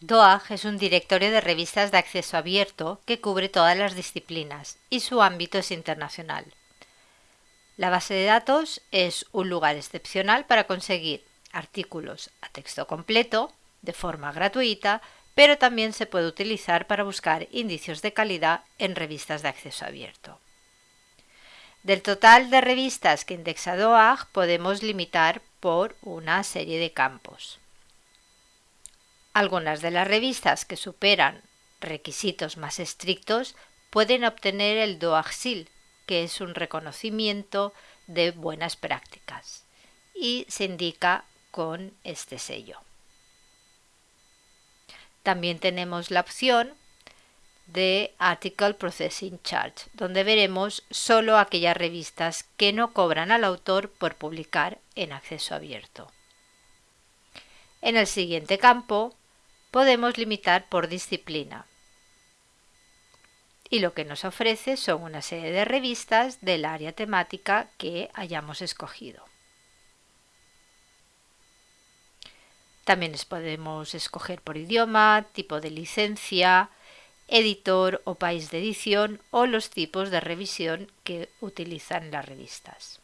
DOAG es un directorio de revistas de acceso abierto que cubre todas las disciplinas y su ámbito es internacional. La base de datos es un lugar excepcional para conseguir artículos a texto completo de forma gratuita, pero también se puede utilizar para buscar indicios de calidad en revistas de acceso abierto. Del total de revistas que indexa DOAG podemos limitar por una serie de campos. Algunas de las revistas que superan requisitos más estrictos pueden obtener el DOAG-SIL, que es un reconocimiento de buenas prácticas, y se indica con este sello. También tenemos la opción de Article Processing Charge, donde veremos solo aquellas revistas que no cobran al autor por publicar en acceso abierto. En el siguiente campo podemos limitar por disciplina. Y lo que nos ofrece son una serie de revistas del área temática que hayamos escogido. También podemos escoger por idioma, tipo de licencia, editor o país de edición o los tipos de revisión que utilizan las revistas.